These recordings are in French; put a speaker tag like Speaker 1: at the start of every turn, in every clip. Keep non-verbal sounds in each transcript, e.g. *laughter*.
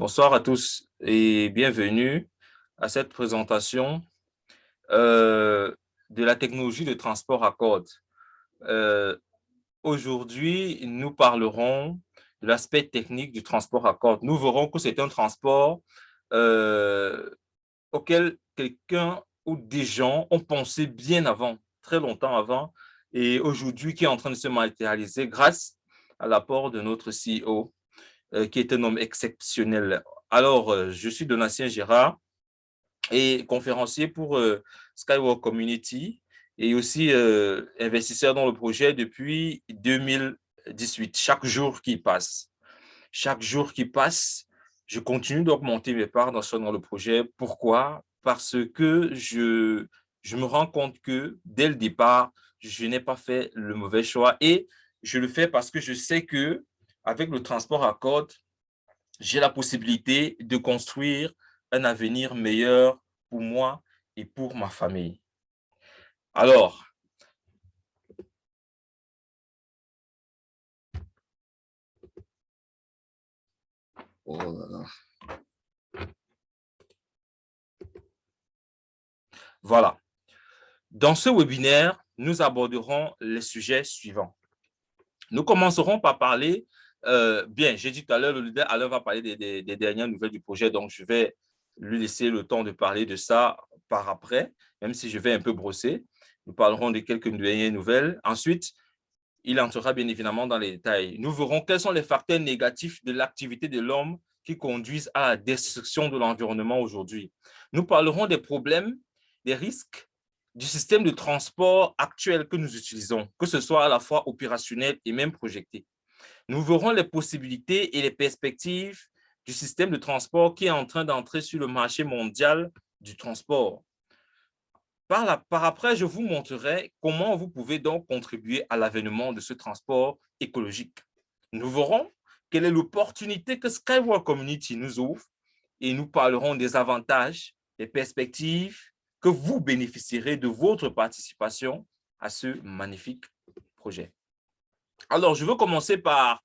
Speaker 1: Bonsoir à tous et bienvenue à cette présentation euh, de la technologie de transport à cordes. Euh, aujourd'hui, nous parlerons de l'aspect technique du transport à cordes. Nous verrons que c'est un transport euh, auquel quelqu'un ou des gens ont pensé bien avant, très longtemps avant, et aujourd'hui qui est en train de se matérialiser grâce à l'apport de notre CEO, qui est un homme exceptionnel. Alors, euh, je suis Donatien Gérard et conférencier pour euh, Skywalk Community et aussi investisseur dans le projet depuis 2018. Chaque jour qui passe, chaque jour qui passe, je continue d'augmenter mes parts dans, dans le projet. Pourquoi? Parce que je, je me rends compte que dès le départ, je n'ai pas fait le mauvais choix et je le fais parce que je sais que avec le transport à code, j'ai la possibilité de construire un avenir meilleur pour moi et pour ma famille. Alors, oh Voilà. Dans ce webinaire, nous aborderons les sujets suivants. Nous commencerons par parler euh, bien, j'ai dit tout à l'heure, le leader va parler des, dernières nouvelles du projet, donc je vais lui laisser le temps de parler de ça par après, même si je vais un peu brosser. Nous parlerons de quelques dernières nouvelles. Ensuite, il entrera bien évidemment dans les détails. Nous verrons quels sont les facteurs négatifs de l'activité de l'homme qui conduisent à la destruction de l'environnement aujourd'hui. Nous parlerons des problèmes, des risques du système de transport actuel que nous utilisons, que ce soit à la fois opérationnel et même projeté. Nous verrons les possibilités et les perspectives du système de transport qui est en train d'entrer sur le marché mondial du transport. Par, après, je vous montrerai comment vous pouvez donc contribuer à l'avènement de ce transport écologique. Nous verrons quelle est l'opportunité que Skywalk Community nous ouvre et nous parlerons des avantages, des perspectives que vous bénéficierez de votre participation à ce magnifique projet. Alors, je veux commencer par,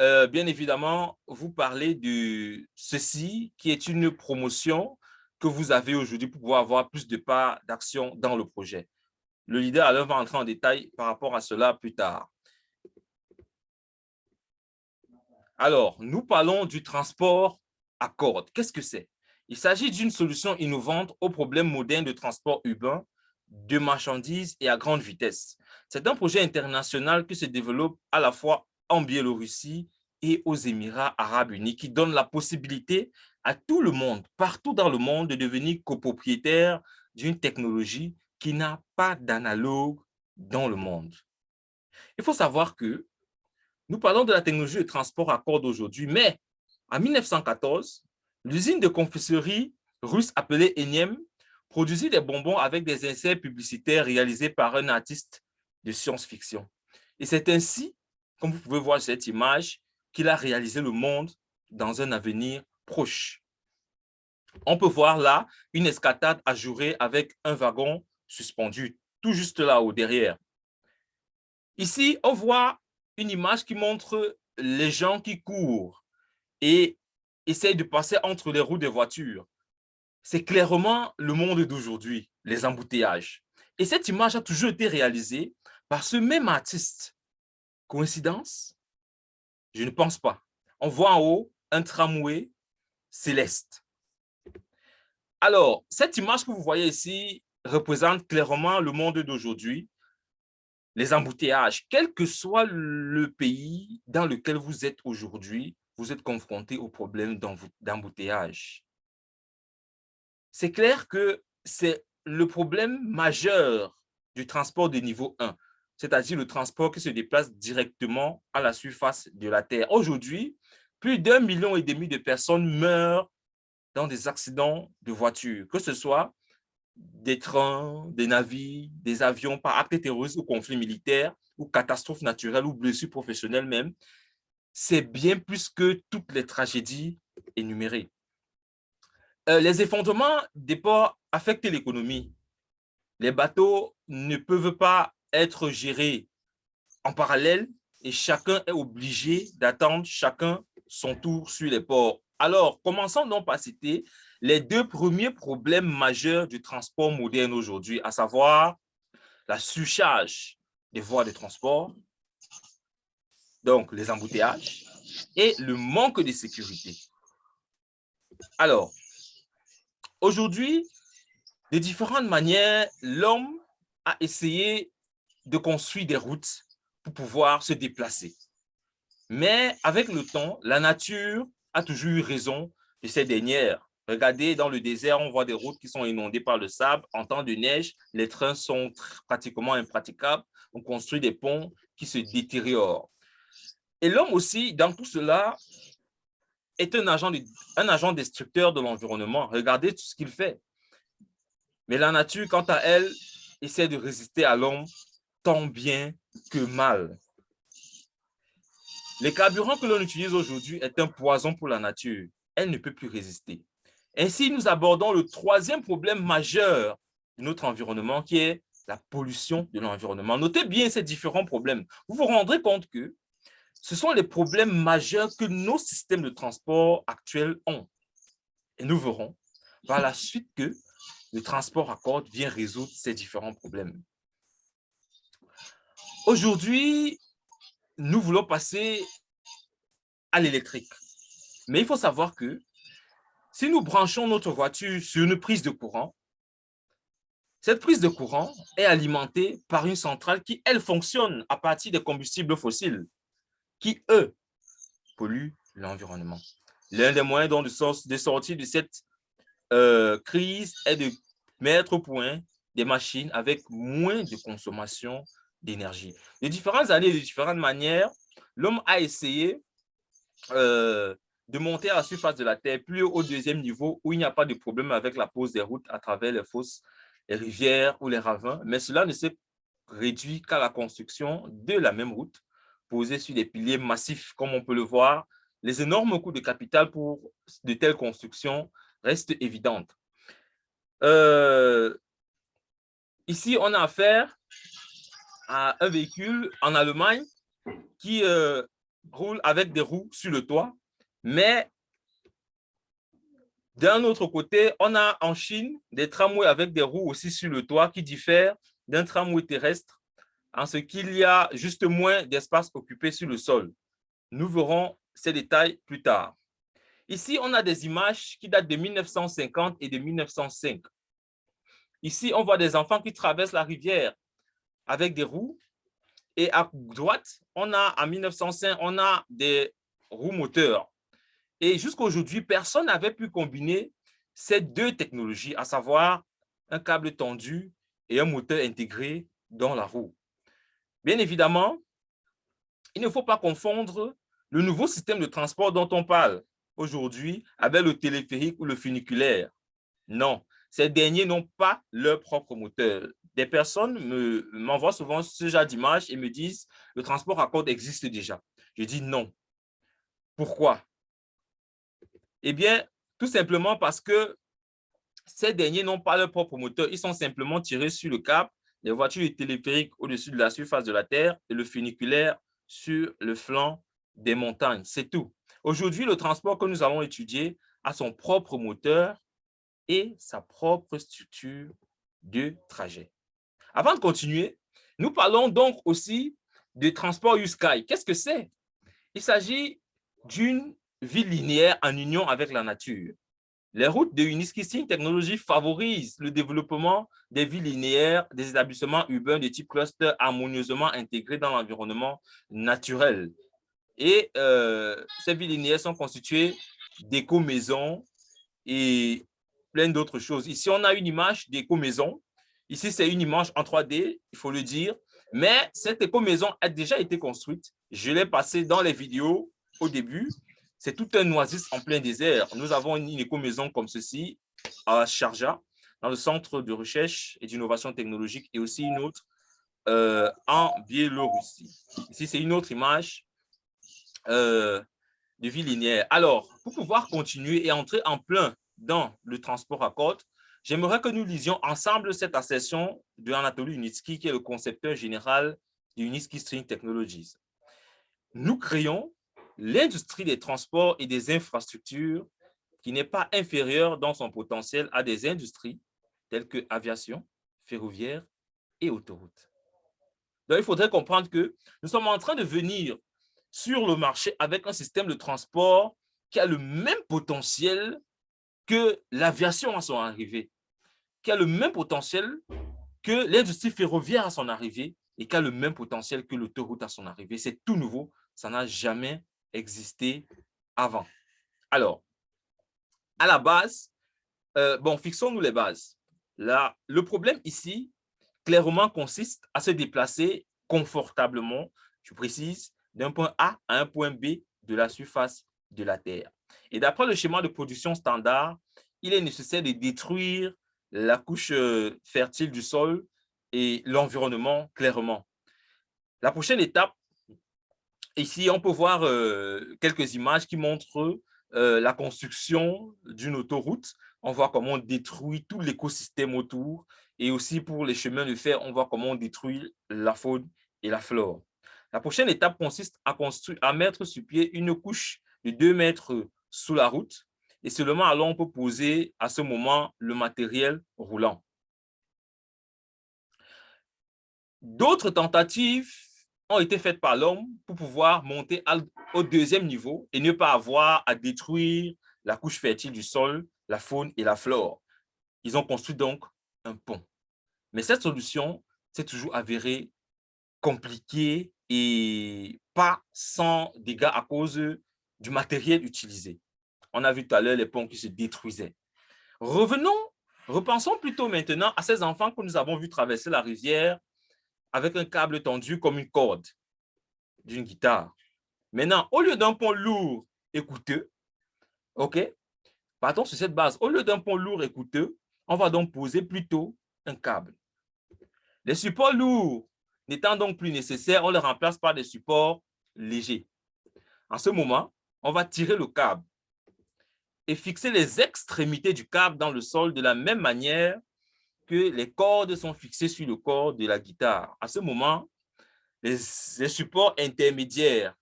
Speaker 1: euh, bien évidemment, vous parler de ceci, qui est une promotion que vous avez aujourd'hui pour pouvoir avoir plus de parts d'action dans le projet. Le leader alors va entrer en détail par rapport à cela plus tard. Alors, nous parlons du transport à cordes. Qu'est-ce que c'est? Il s'agit d'une solution innovante aux problèmes modernes de transport urbain, de marchandises et à grande vitesse. C'est un projet international qui se développe à la fois en Biélorussie et aux Émirats arabes unis, qui donne la possibilité à tout le monde, partout dans le monde, de devenir copropriétaire d'une technologie qui n'a pas d'analogue dans le monde. Il faut savoir que nous parlons de la technologie de transport à cordes aujourd'hui, mais en 1914, l'usine de confiserie russe appelée Enyem produisit des bonbons avec des essais publicitaires réalisés par un artiste de science-fiction. Et c'est ainsi, comme vous pouvez voir cette image, qu'il a réalisé le monde dans un avenir proche. On peut voir là une escatade ajourée avec un wagon suspendu, tout juste là-haut, derrière. Ici, on voit une image qui montre les gens qui courent et essayent de passer entre les roues des voitures. C'est clairement le monde d'aujourd'hui, les embouteillages. Et cette image a toujours été réalisée par ce même artiste. Coïncidence? Je ne pense pas. On voit en haut un tramway céleste. Alors, cette image que vous voyez ici représente clairement le monde d'aujourd'hui, les embouteillages. Quel que soit le pays dans lequel vous êtes aujourd'hui, vous êtes confronté au problème d'embouteillage. C'est clair que c'est le problème majeur du transport de niveau 1 c'est-à-dire le transport qui se déplace directement à la surface de la Terre. Aujourd'hui, plus d'un million et demi de personnes meurent dans des accidents de voiture, que ce soit des trains, des navires, des avions par actes terroristes ou conflits militaires, ou catastrophes naturelles ou blessures professionnelles même. C'est bien plus que toutes les tragédies énumérées. Euh, les effondrements des ports affectent l'économie. Les bateaux ne peuvent pas être gérés en parallèle et chacun est obligé d'attendre chacun son tour sur les ports Alors, commençons donc par citer les deux premiers problèmes majeurs du transport moderne aujourd'hui, à savoir la surcharge des voies de transport, donc les embouteillages, et le manque de sécurité. Alors, aujourd'hui, de différentes manières, l'homme a essayé de construire des routes pour pouvoir se déplacer. Mais avec le temps, la nature a toujours eu raison de ces dernières. Regardez, dans le désert, on voit des routes qui sont inondées par le sable. En temps de neige, les trains sont pratiquement impraticables. On construit des ponts qui se détériorent. Et l'homme aussi, dans tout cela, est un agent, un agent destructeur de l'environnement. Regardez tout ce qu'il fait. Mais la nature, quant à elle, essaie de résister à l'homme tant bien que mal. Les carburants que l'on utilise aujourd'hui est un poison pour la nature. Elle ne peut plus résister. Ainsi, nous abordons le troisième problème majeur de notre environnement qui est la pollution de l'environnement. Notez bien ces différents problèmes. Vous vous rendrez compte que ce sont les problèmes majeurs que nos systèmes de transport actuels ont. Et nous verrons par la suite que le transport à corde vient résoudre ces différents problèmes. Aujourd'hui, nous voulons passer à l'électrique. Mais il faut savoir que si nous branchons notre voiture sur une prise de courant, cette prise de courant est alimentée par une centrale qui, elle, fonctionne à partir des combustibles fossiles qui, eux, polluent l'environnement. L'un des moyens de, sortir de cette euh, crise est de mettre au point des machines avec moins de consommation d'énergie. De différentes années, de différentes manières, l'homme a essayé euh, de monter à la surface de la Terre plus au deuxième niveau où il n'y a pas de problème avec la pose des routes à travers les fosses, les rivières ou les ravins, mais cela ne s'est réduit qu'à la construction de la même route posés sur des piliers massifs, comme on peut le voir, les énormes coûts de capital pour de telles constructions restent évidentes. Euh, ici, on a affaire à un véhicule en Allemagne qui euh, roule avec des roues sur le toit, mais d'un autre côté, on a en Chine des tramways avec des roues aussi sur le toit qui diffèrent d'un tramway terrestre en ce qu'il y a juste moins d'espace occupé sur le sol. Nous verrons ces détails plus tard. Ici, on a des images qui datent de 1950 et de 1905. Ici, on voit des enfants qui traversent la rivière avec des roues. Et à droite, on a, en 1905, on a des roues moteurs. Et jusqu'à aujourd'hui, personne n'avait pu combiner ces deux technologies, à savoir un câble tendu et un moteur intégré dans la roue. Bien évidemment, il ne faut pas confondre le nouveau système de transport dont on parle aujourd'hui avec le téléphérique ou le funiculaire. Non, ces derniers n'ont pas leur propre moteur. Des personnes m'envoient souvent ce genre d'image et me disent le transport à corde existe déjà. Je dis non. Pourquoi? Eh bien, tout simplement parce que ces derniers n'ont pas leur propre moteur. Ils sont simplement tirés sur le câble les voitures téléphériques au-dessus de la surface de la Terre et le funiculaire sur le flanc des montagnes. C'est tout. Aujourd'hui, le transport que nous allons étudier a son propre moteur et sa propre structure de trajet. Avant de continuer, nous parlons donc aussi de transport U-Sky. Qu'est-ce que c'est? Il s'agit d'une vie linéaire en union avec la nature. Les routes de Uniskissing Technologies favorisent le développement des villes linéaires, des établissements urbains de type cluster harmonieusement intégrés dans l'environnement naturel. Et euh, ces villes linéaires sont constituées d'éco-maisons et plein d'autres choses. Ici, on a une image d'éco-maison. Ici, c'est une image en 3D, il faut le dire. Mais cette éco-maison a déjà été construite. Je l'ai passée dans les vidéos au début. C'est tout un oasis en plein désert. Nous avons une éco-maison comme ceci à Sharjah, dans le centre de recherche et d'innovation technologique, et aussi une autre euh, en Biélorussie. Ici, c'est une autre image euh, de vie linéaire. Alors, pour pouvoir continuer et entrer en plein dans le transport à côte, j'aimerais que nous lisions ensemble cette assertion de Anatoly Unitsky, qui est le concepteur général de Unitsky String Technologies. Nous créons l'industrie des transports et des infrastructures qui n'est pas inférieure dans son potentiel à des industries telles que aviation, ferroviaire et autoroute. Donc, il faudrait comprendre que nous sommes en train de venir sur le marché avec un système de transport qui a le même potentiel que l'aviation à son arrivée, qui a le même potentiel que l'industrie ferroviaire à son arrivée et qui a le même potentiel que l'autoroute à son arrivée. C'est tout nouveau, ça n'a jamais existé avant. Alors, à la base, euh, bon, fixons-nous les bases. Là, le problème ici, clairement, consiste à se déplacer confortablement, je précise, d'un point A à un point B de la surface de la Terre. Et d'après le schéma de production standard, il est nécessaire de détruire la couche euh, fertile du sol et l'environnement clairement. La prochaine étape, ici, on peut voir euh, quelques images qui montrent euh, la construction d'une autoroute. On voit comment on détruit tout l'écosystème autour et aussi pour les chemins de fer, on voit comment on détruit la faune et la flore. La prochaine étape consiste à, à mettre sur pied une couche de 2 mètres sous la route et seulement alors on peut poser à ce moment le matériel roulant. D'autres tentatives ont été faites par l'homme pour pouvoir monter au deuxième niveau et ne pas avoir à détruire la couche fertile du sol, la faune et la flore. Ils ont construit donc un pont. Mais cette solution s'est toujours avérée compliquée et pas sans dégâts à cause du matériel utilisé. On a vu tout à l'heure les ponts qui se détruisaient. Revenons, repensons plutôt maintenant à ces enfants que nous avons vus traverser la rivière avec un câble tendu comme une corde d'une guitare. Maintenant, au lieu d'un pont lourd et coûteux, OK, partons sur cette base. Au lieu d'un pont lourd et coûteux, on va donc poser plutôt un câble. Les supports lourds n'étant donc plus nécessaires, on les remplace par des supports légers. En ce moment, on va tirer le câble et fixer les extrémités du câble dans le sol de la même manière que les cordes sont fixées sur le corps de la guitare. À ce moment, les, supports intermédiaires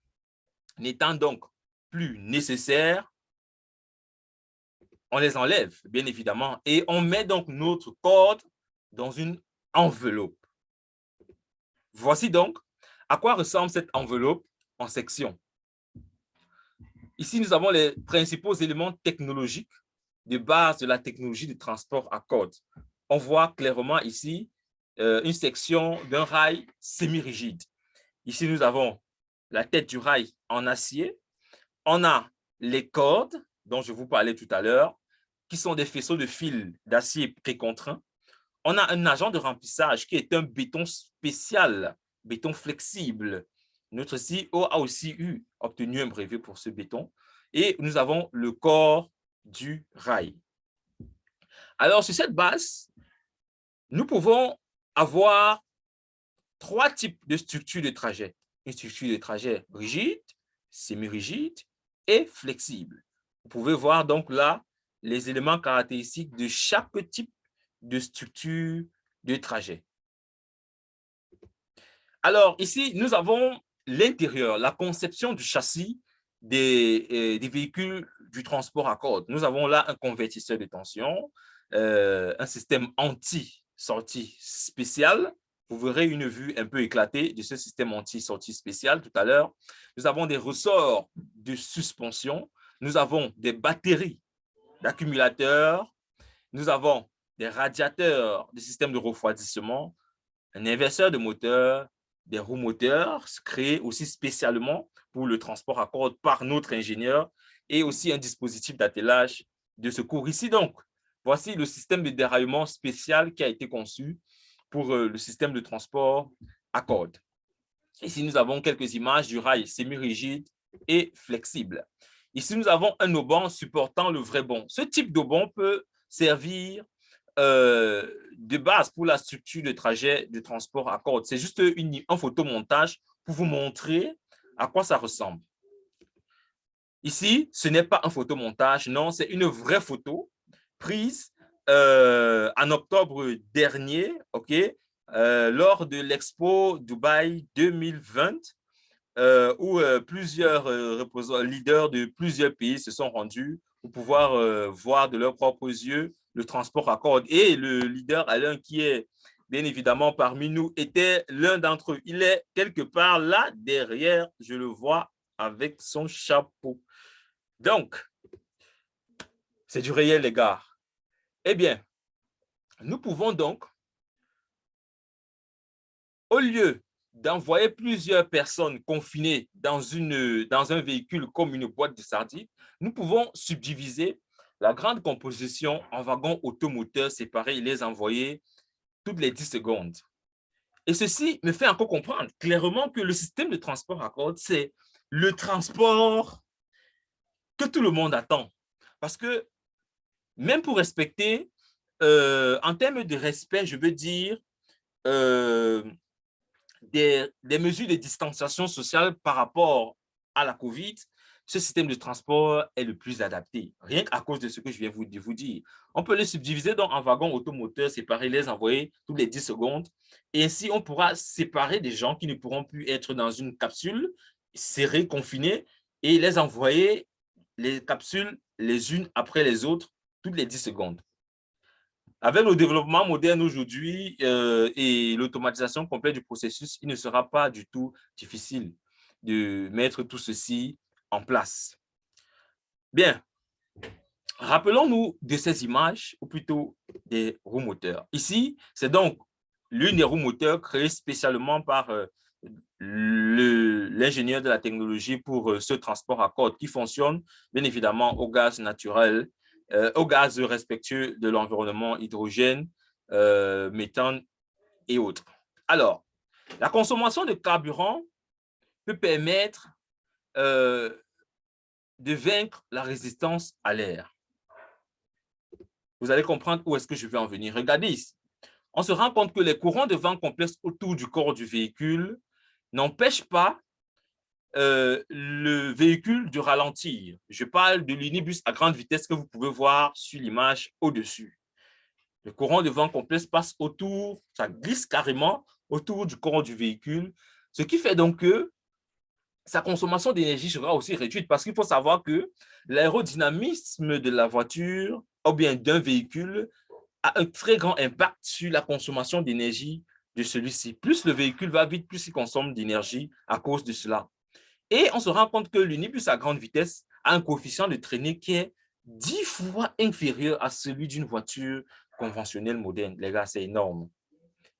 Speaker 1: n'étant donc plus nécessaires, on les enlève, bien évidemment, et on met donc notre corde dans une enveloppe. Voici donc à quoi ressemble cette enveloppe en section. Ici, nous avons les principaux éléments technologiques de base de la technologie de transport à cordes. On voit clairement ici euh, une section d'un rail semi-rigide. Ici, nous avons la tête du rail en acier. On a les cordes dont je vous parlais tout à l'heure, qui sont des faisceaux de fil d'acier précontraint. On a un agent de remplissage qui est un béton spécial, béton flexible, notre CEO a aussi eu, obtenu un brevet pour ce béton. Et nous avons le corps du rail. Alors, sur cette base, nous pouvons avoir trois types de structures de trajet. Une structure de trajet rigide, semi-rigide et flexible. Vous pouvez voir donc là les éléments caractéristiques de chaque type de structure de trajet. Alors ici, nous avons l'intérieur, la conception du châssis des, euh, des, véhicules du transport à cordes. Nous avons là un convertisseur de tension, euh, un système anti-sortie spécial. Vous verrez une vue un peu éclatée de ce système anti-sortie spécial tout à l'heure. Nous avons des ressorts de suspension. Nous avons des batteries d'accumulateurs. Nous avons des radiateurs, des systèmes de refroidissement, un inverseur de moteur, des roues moteurs créés aussi spécialement pour le transport à cordes par notre ingénieur et aussi un dispositif d'attelage de secours. Ici donc, voici le système de déraillement spécial qui a été conçu pour euh, le système de transport à cordes. Ici, nous avons quelques images du rail semi-rigide et flexible. Ici, nous avons un auban supportant le vrai bon. Ce type d'auban peut servir euh, de base pour la structure de trajet de transport à corde. C'est juste une, un photomontage pour vous montrer à quoi ça ressemble. Ici, ce n'est pas un photomontage, non, c'est une vraie photo prise euh, en octobre dernier, ok, euh, lors de l'Expo Dubaï 2020 euh, où plusieurs leaders de plusieurs pays se sont rendus pour pouvoir voir de leurs propres yeux le transport à corde. Et le leader Alain, qui est bien évidemment parmi nous, était l'un d'entre eux. Il est quelque part là derrière, je le vois avec son chapeau. Donc, c'est du réel, les gars. Eh bien, nous pouvons donc, au lieu d'envoyer plusieurs personnes confinées dans, une, dans un véhicule comme une boîte de sardines, nous pouvons subdiviser la grande composition en wagons automoteurs séparés et les envoyer toutes les 10 secondes. Et ceci me fait encore comprendre clairement que le système de transport à corde, c'est le transport que tout le monde attend. Parce que même pour respecter, euh, en termes de respect, je veux dire, euh, des, mesures de distanciation sociale par rapport à la COVID, ce système de transport est le plus adapté, rien qu'à cause de ce que je viens de vous dire. On peut les subdiviser dans un wagon automoteur, séparer, les envoyer toutes les 10 secondes. Et ainsi, on pourra séparer des gens qui ne pourront plus être dans une capsule serrée, confinée, et les envoyer les capsules les unes après les autres toutes les 10 secondes. Avec le développement moderne aujourd'hui euh, et l'automatisation complète du processus, il ne sera pas du tout difficile de mettre tout ceci en place. Bien, rappelons-nous de ces images, ou plutôt des roues moteurs. Ici, c'est donc l'une des roues moteurs créées spécialement par euh, l'ingénieur de la technologie pour euh, ce transport à corde qui fonctionne bien évidemment au gaz naturel, euh, au gaz respectueux de l'environnement, hydrogène, méthane et autres. Alors, la consommation de carburant peut permettre de vaincre la résistance à l'air. Vous allez comprendre où est-ce que je vais en venir. Regardez ici. On se rend compte que les courants de vent complexes autour du corps du véhicule n'empêchent pas euh, le véhicule de ralentir. Je parle de l'unibus à grande vitesse que vous pouvez voir sur l'image au-dessus. Le courant de vent complexe passe autour, ça glisse carrément autour du courant du véhicule, ce qui fait donc que sa consommation d'énergie sera aussi réduite parce qu'il faut savoir que l'aérodynamisme de la voiture ou bien d'un véhicule a un très grand impact sur la consommation d'énergie de celui-ci. Plus le véhicule va vite, plus il consomme d'énergie à cause de cela. Et on se rend compte que l'unibus à grande vitesse a un coefficient de traînée qui est dix fois inférieur à celui d'une voiture conventionnelle moderne. Les gars, c'est énorme.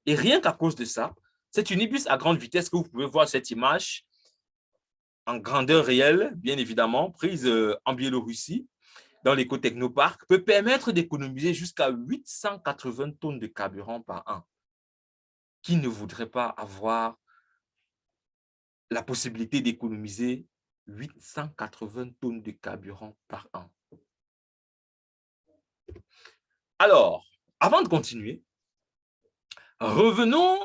Speaker 1: Et rien qu'à cause de ça, cet unibus à grande vitesse que vous pouvez voir cette image en grandeur réelle, bien évidemment, prise euh, en Biélorussie, dans l'éco-technoparc, peut permettre d'économiser jusqu'à 880 tonnes de carburant par an. Qui ne voudrait pas avoir la possibilité d'économiser 880 tonnes de carburant par an? Alors, avant de continuer, revenons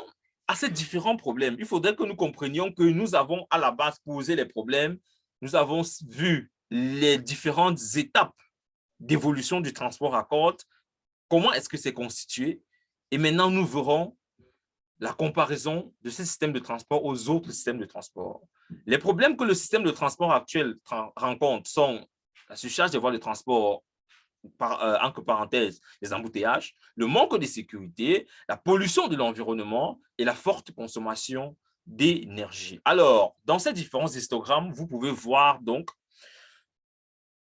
Speaker 1: à ces différents problèmes, il faudrait que nous comprenions que nous avons à la base posé les problèmes, nous avons vu les différentes étapes d'évolution du transport à corde, comment est-ce que c'est constitué, et maintenant nous verrons la comparaison de ces systèmes de transport aux autres systèmes de transport. Les problèmes que le système de transport actuel rencontre sont la surcharge des voies de transport par, euh, entre parenthèses, les embouteillages, le manque de sécurité, la pollution de l'environnement et la forte consommation d'énergie. Alors, dans ces différents histogrammes, vous pouvez voir donc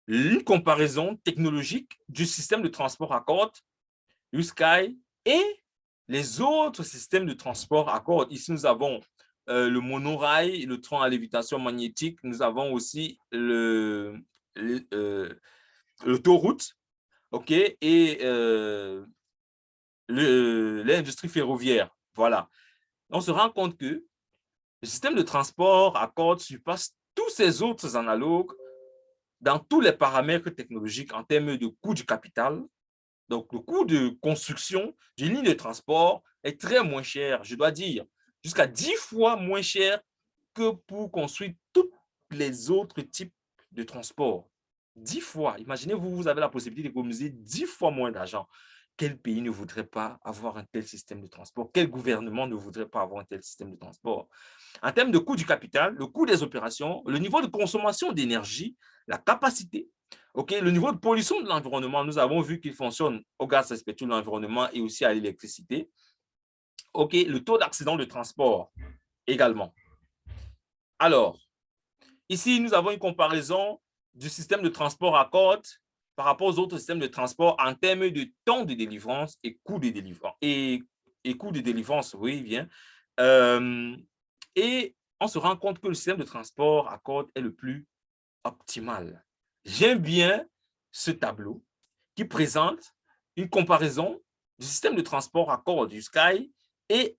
Speaker 1: une comparaison technologique du système de transport à corde, USky, et les autres systèmes de transport à corde. Ici, nous avons euh, le monorail, le train à lévitation magnétique. Nous avons aussi le, euh, l'autoroute et euh, l'industrie ferroviaire. Voilà. On se rend compte que le système de transport à corde surpasse tous ces autres analogues dans tous les paramètres technologiques en termes de coût du capital. Donc, le coût de construction d'une ligne de transport est très moins cher, je dois dire, jusqu'à 10 fois moins cher que pour construire tous les autres types de transport. 10 fois. Imaginez, vous, vous avez la possibilité d'économiser 10 fois moins d'argent. quel pays ne voudrait pas avoir un tel système de transport? Quel gouvernement ne voudrait pas avoir un tel système de transport? En termes de coût du capital, le coût des opérations, le niveau de consommation d'énergie, la capacité, le niveau de pollution de l'environnement, nous avons vu qu'il fonctionne au gaz respectueux de l'environnement et aussi à l'électricité. le taux d'accident de transport également. Alors, ici, nous avons une comparaison du système de transport à côte par rapport aux autres systèmes de transport en termes de temps de délivrance et coût de délivrance. Et, coût de délivrance, oui, bien. Euh, et on se rend compte que le système de transport à côte est le plus optimal. J'aime bien ce tableau qui présente une comparaison du système de transport à corps du Sky et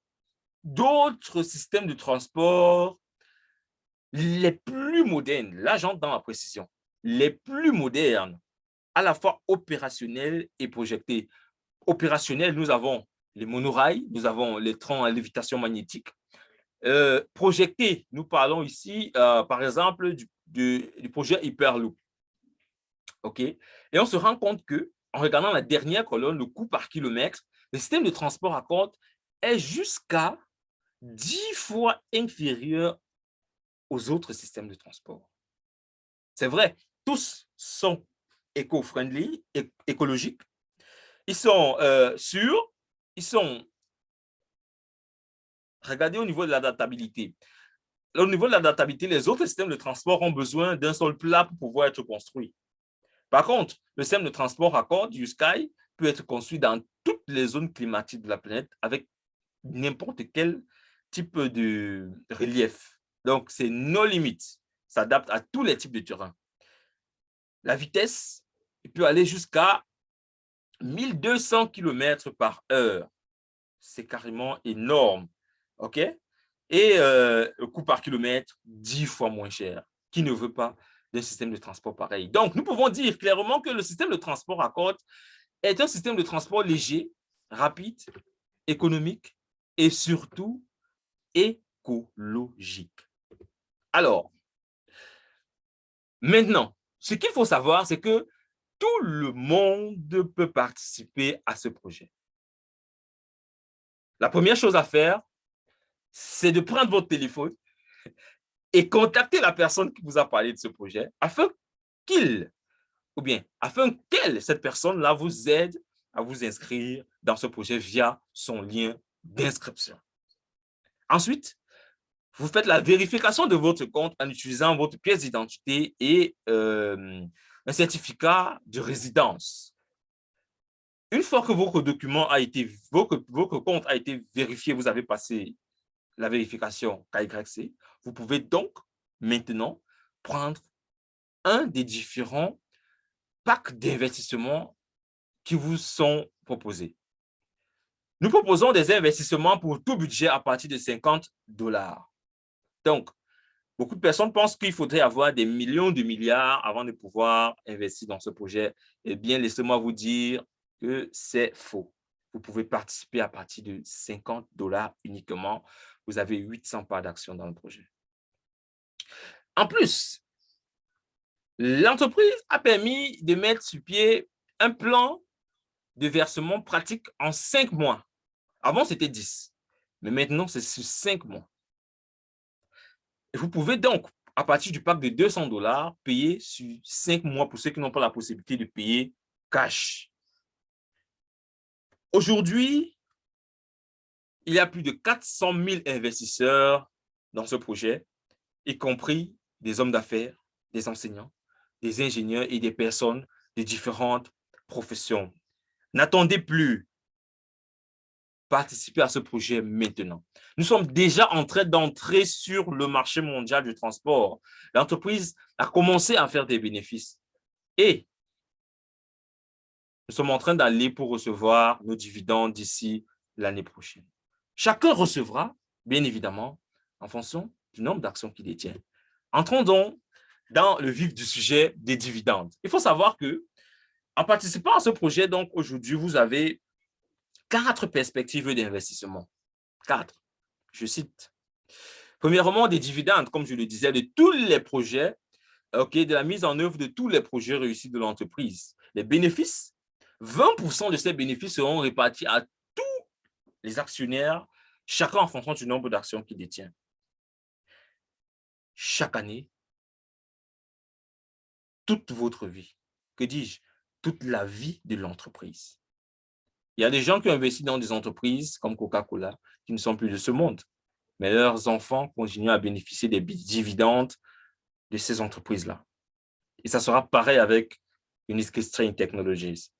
Speaker 1: d'autres systèmes de transport les plus modernes. Là, j'entre dans la précision. Les plus modernes, à la fois opérationnels et projetés. Opérationnels, nous avons les monorails, nous avons les trains à lévitation magnétique. Euh, projetés, nous parlons ici, euh, par exemple, du projet Hyperloop. OK? Et on se rend compte que, en regardant la dernière colonne, le coût par kilomètre, le système de transport à compte est jusqu'à 10 fois inférieur aux autres systèmes de transport. C'est vrai, tous sont éco-friendly, écologiques, ils sont euh, sûrs, ils sont... Regardez au niveau de l'adaptabilité. Au niveau de l'adaptabilité, les autres systèmes de transport ont besoin d'un sol plat pour pouvoir être construits. Par contre, le système de transport cordes du Sky peut être construit dans toutes les zones climatiques de la planète avec n'importe quel type de relief. Donc, c'est nos limites. S'adapte à tous les types de terrain. La vitesse peut aller jusqu'à 1200 km par heure. C'est carrément énorme. OK? Et euh, le coût par kilomètre, 10 fois moins cher. Qui ne veut pas d'un système de transport pareil. Donc, nous pouvons dire clairement que le système de transport à côte est un système de transport léger, rapide, économique et surtout écologique. Alors, maintenant, ce qu'il faut savoir, c'est que tout le monde peut participer à ce projet. La première chose à faire, c'est de prendre votre téléphone et contacter la personne qui vous a parlé de ce projet afin qu'il, ou bien afin qu'elle, cette personne-là, vous aide à vous inscrire dans ce projet via son lien d'inscription. Ensuite, vous faites la vérification de votre compte en utilisant votre pièce d'identité et euh, un certificat de résidence. Une fois que votre document a été, votre, votre compte a été vérifié, vous avez passé la vérification KYC, vous pouvez donc maintenant prendre un des différents packs d'investissement qui vous sont proposés. Nous proposons des investissements pour tout budget à partir de 50 dollars. Donc, beaucoup de personnes pensent qu'il faudrait avoir des millions de milliards avant de pouvoir investir dans ce projet. Eh bien, laissez-moi vous dire que c'est faux. Vous pouvez participer à partir de 50 dollars uniquement vous avez 800 parts d'action dans le projet. En plus, l'entreprise a permis de mettre sur pied un plan de versement pratique en cinq mois. Avant, c'était 10, mais maintenant, c'est sur cinq mois. Et vous pouvez donc, à partir du pack de 200 dollars, payer sur cinq mois pour ceux qui n'ont pas la possibilité de payer cash. Aujourd'hui, il y a plus de 400 000 investisseurs dans ce projet, y compris des hommes d'affaires, des enseignants, des ingénieurs et des personnes de différentes professions. N'attendez plus. Participez à ce projet maintenant. Nous sommes déjà en train d'entrer sur le marché mondial du transport. L'entreprise a commencé à faire des bénéfices. Et nous sommes en train d'aller pour recevoir nos dividendes d'ici l'année prochaine. Chacun recevra, bien évidemment, en fonction du nombre d'actions qu'il détient. Entrons donc dans le vif du sujet des dividendes. Il faut savoir que, en participant à ce projet, donc aujourd'hui, vous avez quatre perspectives d'investissement. Quatre. Je cite. Premièrement, des dividendes, comme je le disais, de tous les projets, ok, de la mise en œuvre de tous les projets réussis de l'entreprise. Les bénéfices 20% de ces bénéfices seront répartis à les actionnaires, chacun en fonction du nombre d'actions qu'il détient. Chaque année, toute votre vie, que dis-je, toute la vie de l'entreprise. Il y a des gens qui ont investi dans des entreprises comme Coca-Cola qui ne sont plus de ce monde, mais leurs enfants continuent à bénéficier des dividendes de ces entreprises-là. Et ça sera pareil avec Unique String Technologies.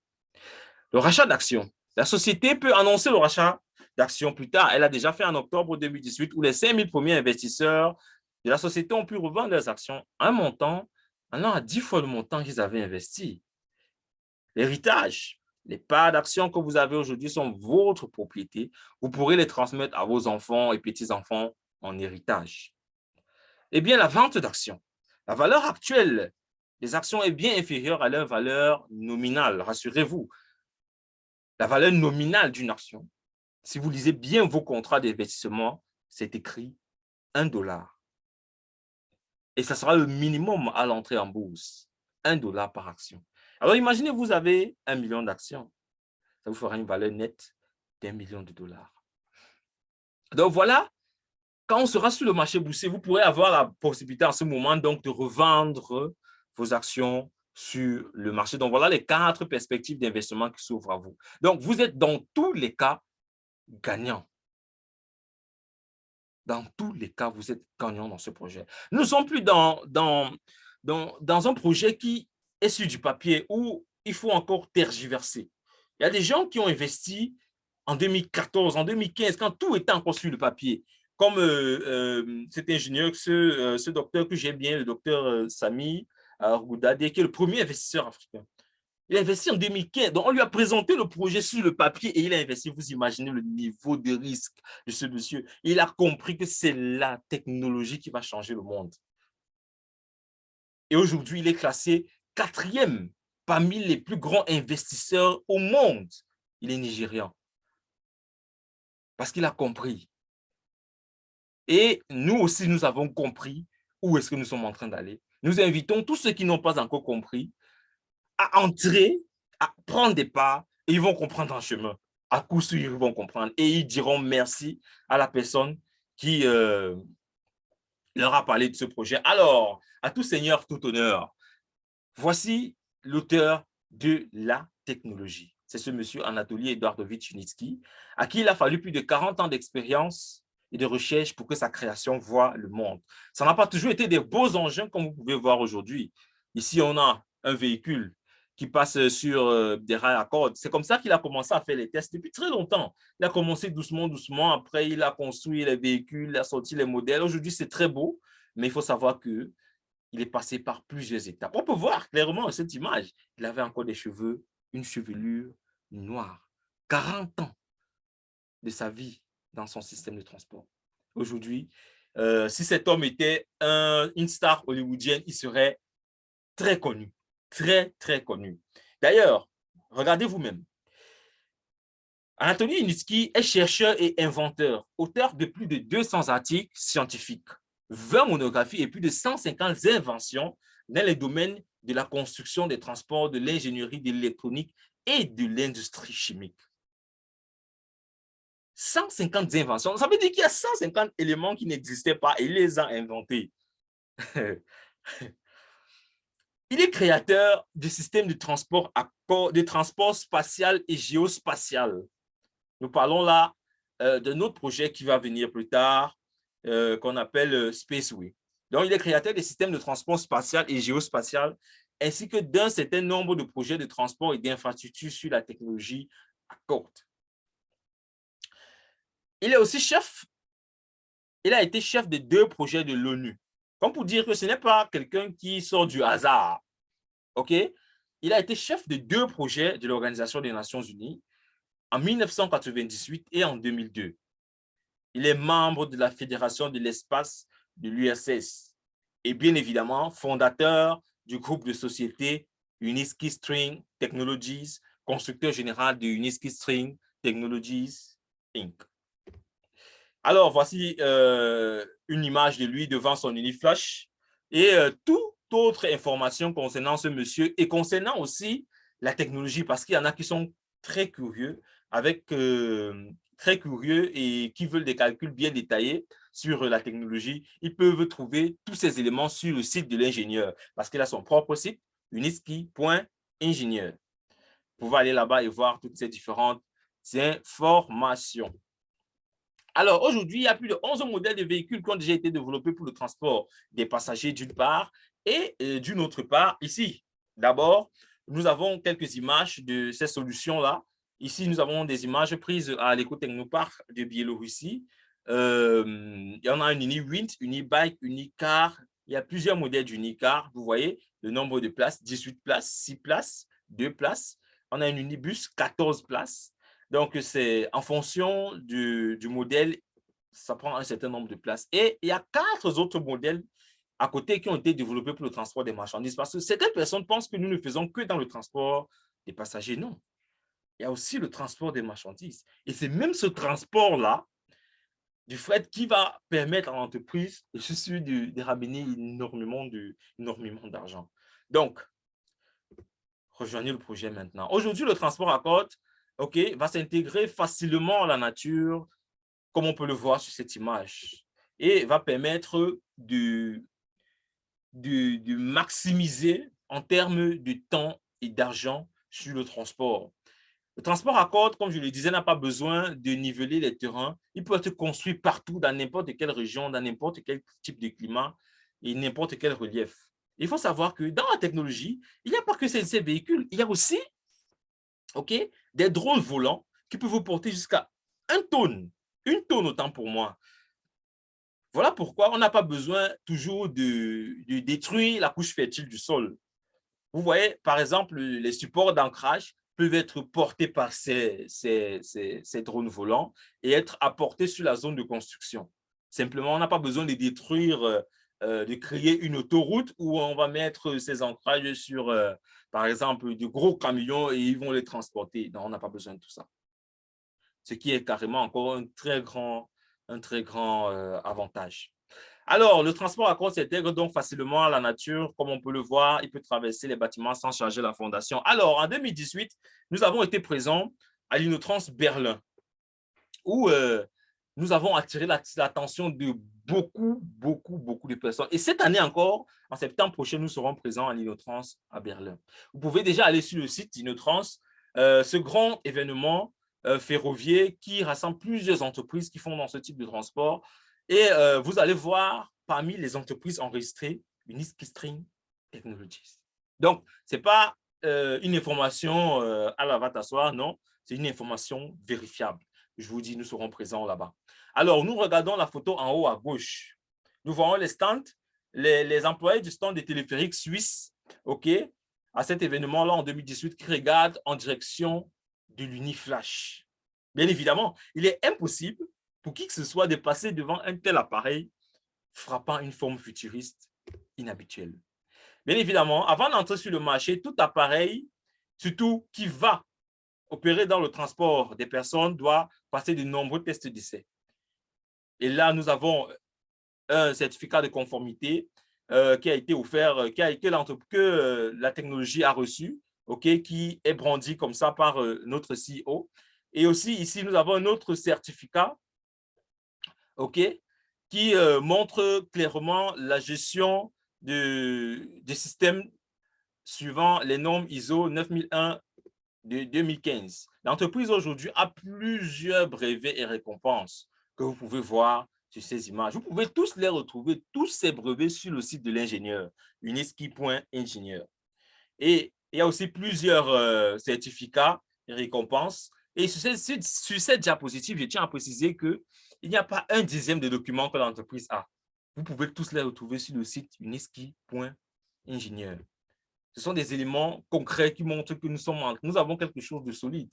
Speaker 1: Le rachat d'actions. La société peut annoncer le rachat d'actions plus tard. Elle a déjà fait en octobre 2018 où les 5000 premiers investisseurs de la société ont pu revendre leurs actions un montant allant à 10 fois le montant qu'ils avaient investi. L'héritage. Les parts d'actions que vous avez aujourd'hui sont votre propriété. Vous pourrez les transmettre à vos enfants et petits-enfants en héritage. Eh bien, la vente d'actions. La valeur actuelle des actions est bien inférieure à leur valeur nominale, rassurez-vous. La valeur nominale d'une action, si vous lisez bien vos contrats d'investissement, c'est écrit 1 dollar. Et ça sera le minimum à l'entrée en bourse, 1 dollar par action. Alors imaginez, vous avez un million d'actions. Ça vous fera une valeur nette d'un million de dollars. Donc voilà, quand on sera sur le marché boursier, vous pourrez avoir la possibilité en ce moment donc de revendre vos actions sur le marché. Donc, voilà les quatre perspectives d'investissement qui s'ouvrent à vous. Donc, vous êtes dans tous les cas gagnant. Dans tous les cas, vous êtes gagnant dans ce projet. Nous ne sommes plus dans, dans, dans, dans un projet qui est sur du papier où il faut encore tergiverser. Il y a des gens qui ont investi en 2014, en 2015, quand tout était encore sur le papier. Comme euh, euh, cet ingénieur, ce, euh, ce docteur que j'aime bien, le docteur Sami, Goudadé, qui est le premier investisseur africain. Il a investi en 2015. Donc, on lui a présenté le projet sur le papier et il a investi. Vous imaginez le niveau de risque de ce monsieur. Il a compris que c'est la technologie qui va changer le monde. Et aujourd'hui, il est classé quatrième parmi les plus grands investisseurs au monde. Il est nigérian. Parce qu'il a compris. Et nous aussi, nous avons compris où est-ce que nous sommes en train d'aller. Nous invitons tous ceux qui n'ont pas encore compris à entrer, à prendre des pas, et ils vont comprendre en chemin. À coup sûr, ils vont comprendre. Et ils diront merci à la personne qui euh, leur a parlé de ce projet. Alors, à tout seigneur, tout honneur, voici l'auteur de la technologie. C'est ce monsieur Anatoly Eduardovich Unitsky, à qui il a fallu plus de 40 ans d'expérience et de recherche pour que sa création voit le monde. Ça n'a pas toujours été des beaux engins comme vous pouvez voir aujourd'hui. Ici, on a un véhicule qui passe sur euh, des rails à cordes. C'est comme ça qu'il a commencé à faire les tests depuis très longtemps. Il a commencé doucement, doucement. Après, il a construit les véhicules, il a sorti les modèles. Aujourd'hui, c'est très beau, mais il faut savoir que il est passé par plusieurs étapes. On peut voir clairement cette image. Il avait encore des cheveux, une chevelure noire. 40 ans de sa vie dans son système de transport. Aujourd'hui, euh, si cet homme était une star hollywoodienne, il serait très connu, très, très connu. D'ailleurs, regardez vous-même. Anatoly Initsky est chercheur et inventeur, auteur de plus de 200 articles scientifiques, 20 monographies et plus de 150 inventions dans les domaines de la construction des transports, de l'ingénierie, de l'électronique et de l'industrie chimique. 150 inventions. Ça veut dire qu'il y a 150 éléments qui n'existaient pas et il les a inventés. *laughs* il est créateur du système de transport, de transport spatial et géospatial. Nous parlons là euh, d'un autre projet qui va venir plus tard, euh, qu'on appelle euh, Spaceway. Donc, il est créateur des systèmes de transport spatial et géospatial, ainsi que d'un certain nombre de projets de transport et d'infrastructures sur la technologie à courte. Il est aussi chef, il a été chef de deux projets de l'ONU. Comme pour dire que ce n'est pas quelqu'un qui sort du hasard. OK? Il a été chef de deux projets de l'Organisation des Nations Unies en 1998 et en 2002. Il est membre de la Fédération de l'espace de l'USS et bien évidemment fondateur du groupe de société Uniski String Technologies, constructeur général de Uniski String Technologies Inc. Alors, voici euh, une image de lui devant son Uniflash et euh, toute autre information concernant ce monsieur et concernant aussi la technologie parce qu'il y en a qui sont très curieux, avec euh, très curieux et qui veulent des calculs bien détaillés sur la technologie, ils peuvent trouver tous ces éléments sur le site de l'ingénieur parce qu'il a son propre site, uniski.ingénieur. Vous pouvez aller là-bas et voir toutes ces différentes informations. Alors, aujourd'hui, il y a plus de 11 modèles de véhicules qui ont déjà été développés pour le transport des passagers d'une part et euh, d'une autre part, ici, d'abord, nous avons quelques images de ces solutions-là. Ici, nous avons des images prises à l'éco-technoparc de Biélorussie. Euh, il y en a un Uni-Wind, Uni-Bike, Unicar. Il y a plusieurs modèles d'Unicar. Vous voyez le nombre de places, 18 places, 6 places, 2 places. On a un Unibus, 14 places. Donc, c'est en fonction du, du, modèle, ça prend un certain nombre de places. Et il y a quatre autres modèles à côté qui ont été développés pour le transport des marchandises. Parce que certaines personnes pensent que nous ne faisons que dans le transport des passagers. Non. Il y a aussi le transport des marchandises. Et c'est même ce transport-là, du fret, qui va permettre à l'entreprise, je suis de, de ramener énormément d'argent. Donc, rejoignez le projet maintenant. Aujourd'hui, le transport à côte ok, va s'intégrer facilement à la nature, comme on peut le voir sur cette image, et va permettre de de, maximiser en termes de temps et d'argent sur le transport. Le transport à corde, comme je le disais, n'a pas besoin de niveler les terrains. Il peut être construit partout, dans n'importe quelle région, dans n'importe quel type de climat et n'importe quel relief. Il faut savoir que dans la technologie, il n'y a pas que ces, véhicules, il y a aussi ok, des drones volants qui peuvent vous porter jusqu'à un tonne, une tonne autant pour moi. Voilà pourquoi on n'a pas besoin toujours de, détruire la couche fertile du sol. Vous voyez, par exemple, les supports d'ancrage peuvent être portés par ces, ces, drones volants et être apportés sur la zone de construction. Simplement, on n'a pas besoin de détruire, euh, euh, de créer une autoroute où on va mettre ces ancrages sur, euh, par exemple, de gros camions et ils vont les transporter. Non, on n'a pas besoin de tout ça. Ce qui est carrément encore un très grand un très grand euh, avantage. Alors, le transport à côte s'intègre donc facilement à la nature. Comme on peut le voir, il peut traverser les bâtiments sans changer la fondation. Alors, en 2018, nous avons été présents à l'Inotrans Berlin, où euh, nous avons attiré l'attention de beaucoup, beaucoup, beaucoup de personnes. Et cette année encore, en septembre prochain, nous serons présents à l'Inotrans à Berlin. Vous pouvez déjà aller sur le site d'Inotrans. Euh, ce grand événement euh, ferroviaire qui rassemble plusieurs entreprises qui font dans ce type de transport. Et euh, vous allez voir parmi les entreprises enregistrées Uniski String Technologies. Donc, ce n'est pas une information à la va t'asseoir, non, c'est une information vérifiable. Je vous dis, nous serons présents là-bas. Alors, nous regardons la photo en haut à gauche. Nous voyons les stands, les, employés du stand des téléphériques suisses, OK, à cet événement-là en 2018 qui regardent en direction de l'uniflash. Bien évidemment, il est impossible pour qui que ce soit de passer devant un tel appareil frappant une forme futuriste inhabituelle. Bien évidemment, avant d'entrer sur le marché, tout appareil, surtout qui va opérer dans le transport des personnes, doit passer de nombreux tests d'essai. Et là, nous avons un certificat de conformité euh, qui a été offert, euh, qui a, été que euh, la technologie a reçu qui est brandi comme ça par euh, notre CEO. Et aussi, ici, nous avons un autre certificat qui euh, montre clairement la gestion de, des systèmes suivant les normes ISO 9001 de 2015. L'entreprise aujourd'hui a plusieurs brevets et récompenses que vous pouvez voir sur ces images. Vous pouvez tous les retrouver, tous ces brevets sur le site de l'ingénieur, uniski.ingénieur. Et il y a aussi plusieurs euh, certificats et récompenses. Et sur cette, sur cette diapositive, je tiens à préciser qu'il n'y a pas un dixième de documents que l'entreprise a. Vous pouvez tous les retrouver sur le site uniski.ingénieur. Ce sont des éléments concrets qui montrent que nous, sommes, nous avons quelque chose de solide,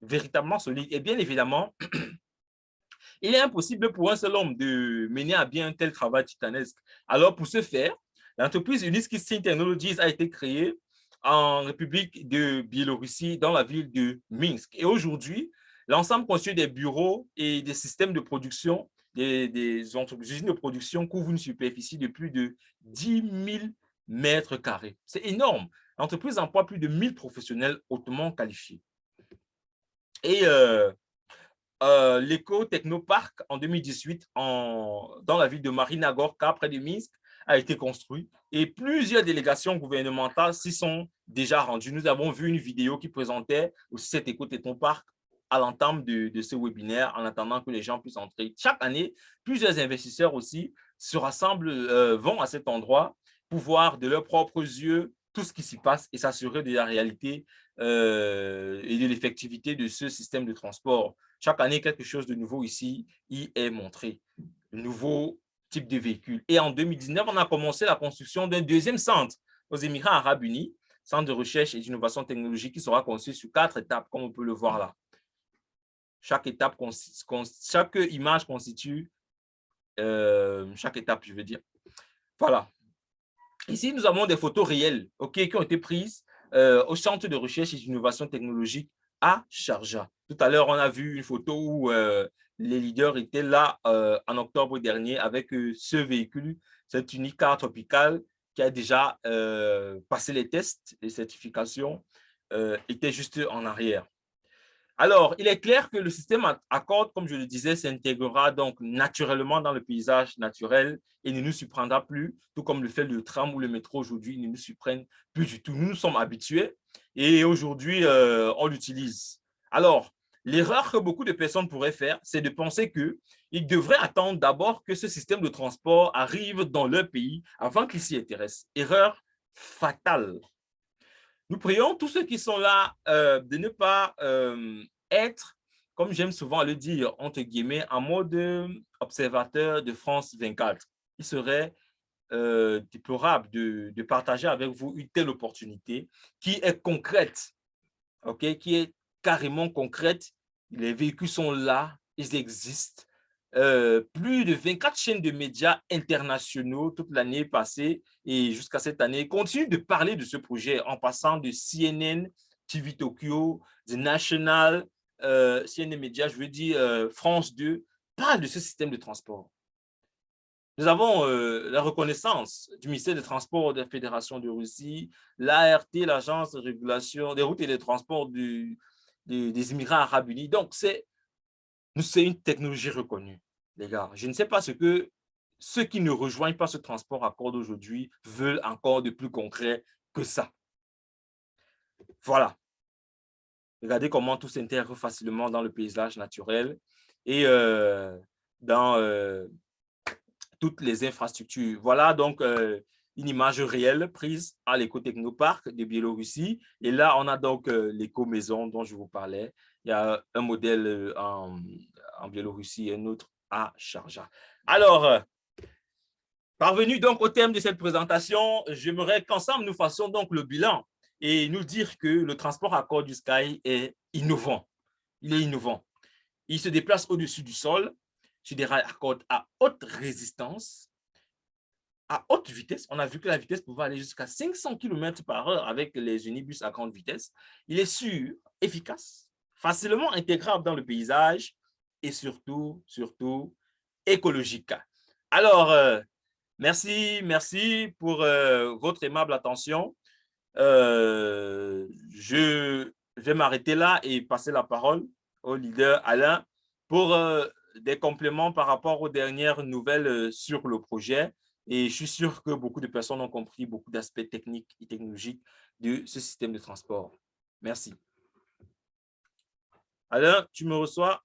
Speaker 1: véritablement solide. Et bien évidemment, *clears throat* il est impossible pour un seul homme de mener à bien un tel travail titanesque. Alors, pour ce faire, l'entreprise Uniski Technologies a été créée en République de Biélorussie, dans la ville de Minsk. Et aujourd'hui, l'ensemble constitué des bureaux et des systèmes de production, des, des usines de production couvre une superficie de plus de 10 000 mètres carrés. C'est énorme. L'entreprise emploie plus de 1000 professionnels hautement qualifiés. Et euh, euh, l'éco-technoparc en 2018 en, dans la ville de Marinagorka, près de Minsk, a été construit et plusieurs délégations gouvernementales s'y sont déjà rendues. Nous avons vu une vidéo qui présentait aussi cet éco-technoparc à l'entame de, de, ce webinaire en attendant que les gens puissent entrer. Chaque année, plusieurs investisseurs aussi se rassemblent, euh, vont à cet endroit pour voir de leurs propres yeux tout ce qui s'y passe et s'assurer de la réalité euh, et de l'effectivité de ce système de transport. Chaque année, quelque chose de nouveau ici y est montré. De nouveaux types de véhicules. Et en 2019, on a commencé la construction d'un deuxième centre aux Émirats arabes unis, centre de recherche et d'innovation technologique qui sera construit sur quatre étapes, comme on peut le voir là. Chaque étape, chaque image constitue, euh, chaque étape, je veux dire. Voilà. Ici, nous avons des photos réelles qui ont été prises euh, au Centre de recherche et d'innovation technologique à Sharjah. Tout à l'heure, on a vu une photo où euh, les leaders étaient là euh, en octobre dernier avec ce véhicule, cette Unicar Tropical qui a déjà passé les tests, les certifications, était juste en arrière. Alors, il est clair que le système Accord, comme je le disais, s'intégrera donc naturellement dans le paysage naturel et ne nous surprendra plus, tout comme le fait le tram ou le métro aujourd'hui ne nous surprennent plus du tout. Nous nous sommes habitués et aujourd'hui, euh, on l'utilise. Alors, l'erreur que beaucoup de personnes pourraient faire, c'est de penser qu'ils devraient attendre d'abord que ce système de transport arrive dans leur pays avant qu'ils s'y intéressent. Erreur fatale. Nous prions tous ceux qui sont là euh, de ne pas euh, être, comme j'aime souvent le dire, entre guillemets, en mode observateur de France 24. Il serait euh, déplorable de, partager avec vous une telle opportunité qui est concrète, qui est carrément concrète. Les véhicules sont là, ils existent. Euh, plus de 24 chaînes de médias internationaux toute l'année passée et jusqu'à cette année continuent de parler de ce projet en passant de CNN, TV Tokyo, The National, euh, CNN Média, je veux dire euh, France 2, parle de ce système de transport. Nous avons la reconnaissance du ministère des Transports de la Fédération de Russie, l'ART, l'Agence de régulation des routes et des transports du, des Émirats arabes unis. Donc, c'est une technologie reconnue les gars. Je ne sais pas ce que ceux qui ne rejoignent pas ce transport accord aujourd'hui veulent encore de plus concret que ça. Voilà. Regardez comment tout s'intègre facilement dans le paysage naturel et euh, dans euh, toutes les infrastructures. Voilà donc euh, une image réelle prise à l'éco-technoparc de Biélorussie. Et là, on a donc l'éco-maison dont je vous parlais. Il y a un modèle en, en Biélorussie et un autre à Sharjah. Alors, euh, parvenu donc au thème de cette présentation, j'aimerais qu'ensemble nous fassions donc le bilan et nous dire que le transport à corps du Sky est innovant. Il est innovant. Il se déplace au-dessus du sol sur des rails à cordes à haute résistance, à haute vitesse. On a vu que la vitesse pouvait aller jusqu'à 500 km par heure avec les unibus à grande vitesse. Il est sûr, efficace, facilement intégrable dans le paysage, et surtout, surtout écologique. Alors, euh, merci, merci pour euh, votre aimable attention. Euh, je vais m'arrêter là et passer la parole au leader Alain pour des compléments par rapport aux dernières nouvelles sur le projet. Et je suis sûr que beaucoup de personnes ont compris beaucoup d'aspects techniques et technologiques de ce système de transport. Merci. Alain, tu me reçois?